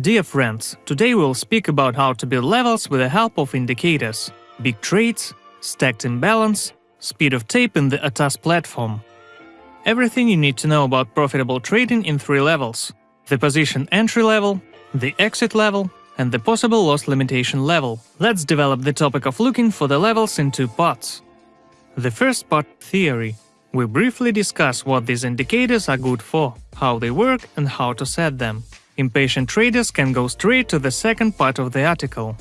Dear friends, today we'll speak about how to build levels with the help of indicators, big trades, stacked imbalance, speed of tape in the ATAS platform. Everything you need to know about profitable trading in three levels – the position entry level, the exit level, and the possible loss limitation level. Let's develop the topic of looking for the levels in two parts. The first part – theory. We briefly discuss what these indicators are good for, how they work and how to set them. Impatient traders can go straight to the second part of the article.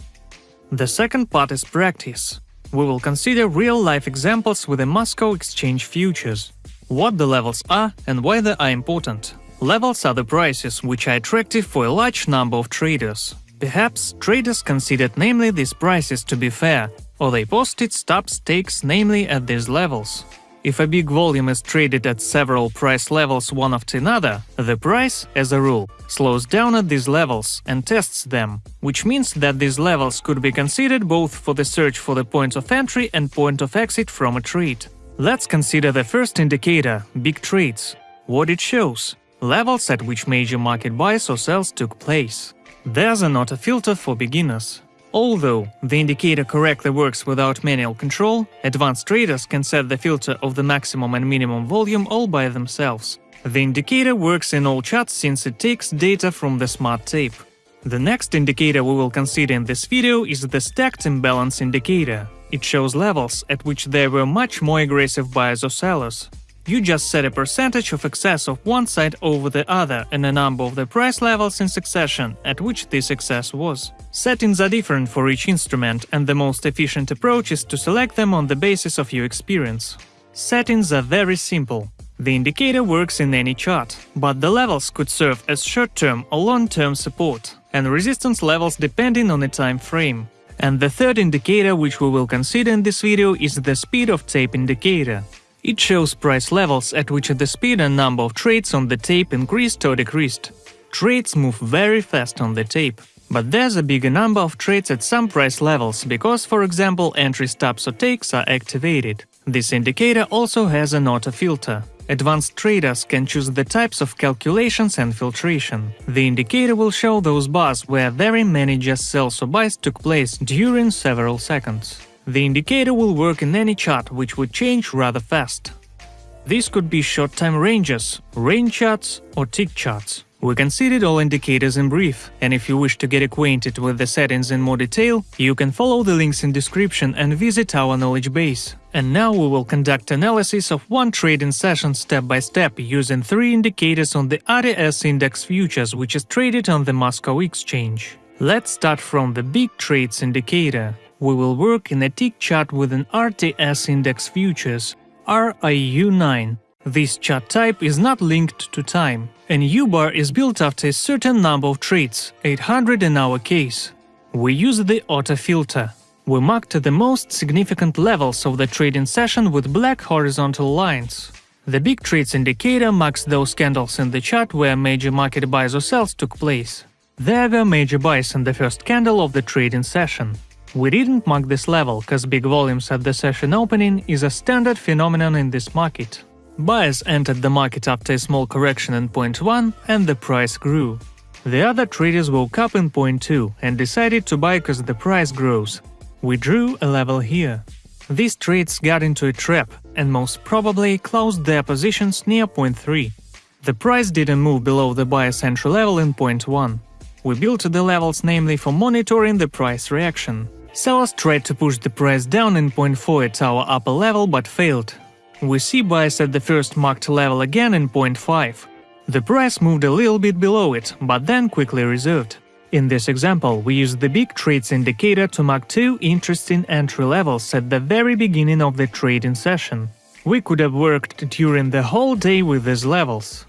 The second part is practice. We will consider real-life examples with the Moscow Exchange futures. What the levels are and why they are important. Levels are the prices which are attractive for a large number of traders. Perhaps traders considered namely these prices to be fair, or they posted stop stakes namely at these levels. If a big volume is traded at several price levels one after another, the price, as a rule, slows down at these levels and tests them, which means that these levels could be considered both for the search for the point of entry and point of exit from a trade. Let's consider the first indicator – big trades. What it shows – levels at which major market buys or sells took place. There's a not a filter for beginners. Although the indicator correctly works without manual control, advanced traders can set the filter of the maximum and minimum volume all by themselves. The indicator works in all charts since it takes data from the smart tape. The next indicator we will consider in this video is the stacked imbalance indicator. It shows levels at which there were much more aggressive buyers or sellers. You just set a percentage of excess of one side over the other and a number of the price levels in succession at which this excess was. Settings are different for each instrument, and the most efficient approach is to select them on the basis of your experience. Settings are very simple. The indicator works in any chart, but the levels could serve as short-term or long-term support, and resistance levels depending on the time frame. And the third indicator which we will consider in this video is the speed of tape indicator. It shows price levels at which the speed and number of trades on the tape increased or decreased. Trades move very fast on the tape, but there's a bigger number of trades at some price levels because, for example, entry stops or takes are activated. This indicator also has an auto filter. Advanced traders can choose the types of calculations and filtration. The indicator will show those bars where very many just sells or buys took place during several seconds. The indicator will work in any chart which would change rather fast. These could be short-time ranges, range charts or tick charts. We considered all indicators in brief, and if you wish to get acquainted with the settings in more detail, you can follow the links in description and visit our knowledge base. And now we will conduct analysis of one trading session step by step using three indicators on the RTS index futures which is traded on the Moscow exchange. Let's start from the big trades indicator we will work in a tick chart with an RTS index futures, RIU9. This chart type is not linked to time. and U-bar is built after a certain number of trades, 800 in our case. We use the auto filter. We marked the most significant levels of the trading session with black horizontal lines. The big trades indicator marks those candles in the chart where major market buys or sells took place. There were major buys in the first candle of the trading session. We didn't mark this level, cause big volumes at the session opening is a standard phenomenon in this market. Buyers entered the market after a small correction in point 1 and the price grew. The other traders woke up in point 2 and decided to buy cause the price grows. We drew a level here. These trades got into a trap and most probably closed their positions near point 3. The price didn't move below the buyer's entry level in point 1. We built the levels namely for monitoring the price reaction. Sellers tried to push the price down in point 4 at our upper level but failed. We see buys at the first marked level again in point 5. The price moved a little bit below it, but then quickly reserved. In this example, we used the big trades indicator to mark two interesting entry levels at the very beginning of the trading session. We could have worked during the whole day with these levels.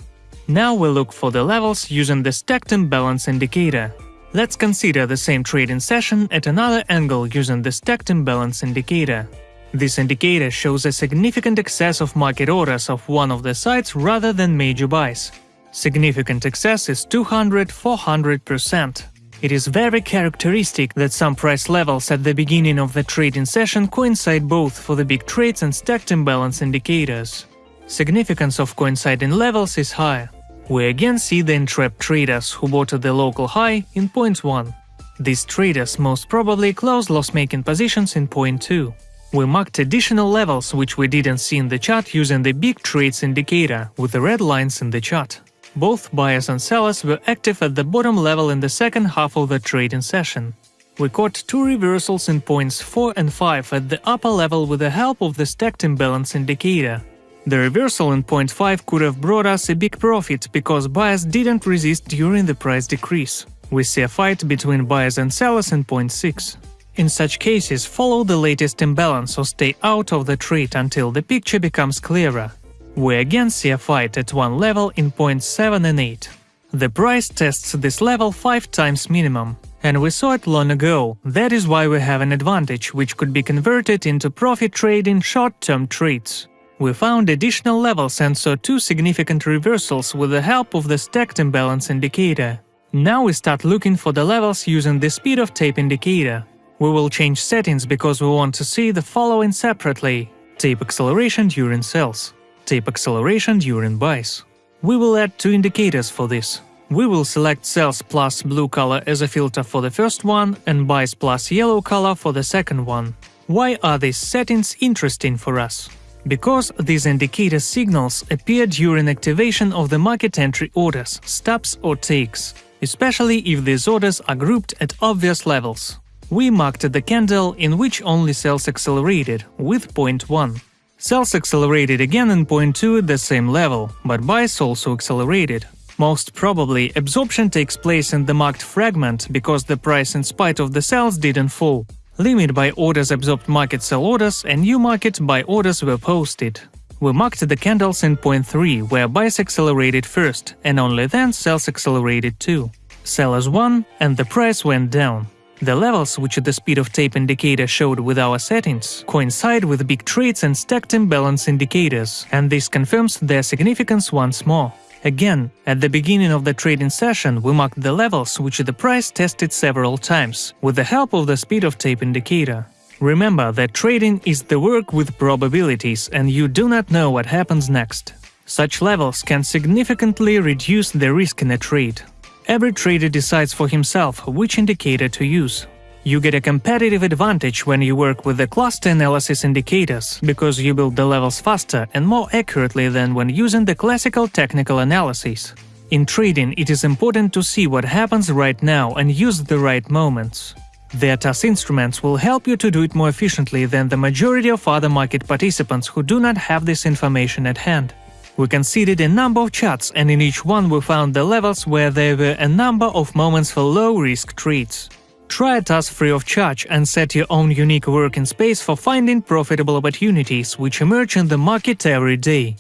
Now we look for the levels using the stacked imbalance indicator. Let's consider the same trading session at another angle using the stacked imbalance indicator. This indicator shows a significant excess of market orders of one of the sides rather than major buys. Significant excess is 200-400%. It is very characteristic that some price levels at the beginning of the trading session coincide both for the big trades and stacked imbalance indicators. Significance of coinciding levels is high. We again see the entrapped traders who bought at the local high in point 1. These traders most probably closed loss-making positions in point 2. We marked additional levels which we didn't see in the chart using the big trades indicator with the red lines in the chart. Both buyers and sellers were active at the bottom level in the second half of the trading session. We caught two reversals in points 4 and 5 at the upper level with the help of the stacked imbalance indicator. The reversal in point 5 could have brought us a big profit because buyers didn't resist during the price decrease. We see a fight between buyers and sellers in point 6. In such cases, follow the latest imbalance or stay out of the trade until the picture becomes clearer. We again see a fight at one level in points 7 and 8. The price tests this level 5 times minimum, and we saw it long ago, that is why we have an advantage which could be converted into profit trading short-term trades. We found additional levels and saw two significant reversals with the help of the stacked imbalance indicator. Now we start looking for the levels using the speed of tape indicator. We will change settings because we want to see the following separately. Tape acceleration during sells, tape acceleration during buys. We will add two indicators for this. We will select sells plus blue color as a filter for the first one and buys plus yellow color for the second one. Why are these settings interesting for us? Because these indicator signals appear during activation of the market entry orders, stops or takes, especially if these orders are grouped at obvious levels. We marked the candle in which only sells accelerated, with point 1. Sells accelerated again in point 2 at the same level, but buys also accelerated. Most probably, absorption takes place in the marked fragment because the price in spite of the sells didn't fall. Limit buy orders absorbed market sell orders and new market buy orders were posted. We marked the candles in point 3 where buys accelerated first and only then sells accelerated too. Sellers won and the price went down. The levels which the speed of tape indicator showed with our settings coincide with big trades and stacked imbalance indicators, and this confirms their significance once more. Again, at the beginning of the trading session we marked the levels which the price tested several times, with the help of the speed of tape indicator. Remember that trading is the work with probabilities and you do not know what happens next. Such levels can significantly reduce the risk in a trade. Every trader decides for himself which indicator to use. You get a competitive advantage when you work with the cluster analysis indicators, because you build the levels faster and more accurately than when using the classical technical analysis. In trading, it is important to see what happens right now and use the right moments. The ATAS instruments will help you to do it more efficiently than the majority of other market participants who do not have this information at hand. We considered a number of charts and in each one we found the levels where there were a number of moments for low-risk trades. Try ATAS free of charge and set your own unique working space for finding profitable opportunities which emerge in the market every day.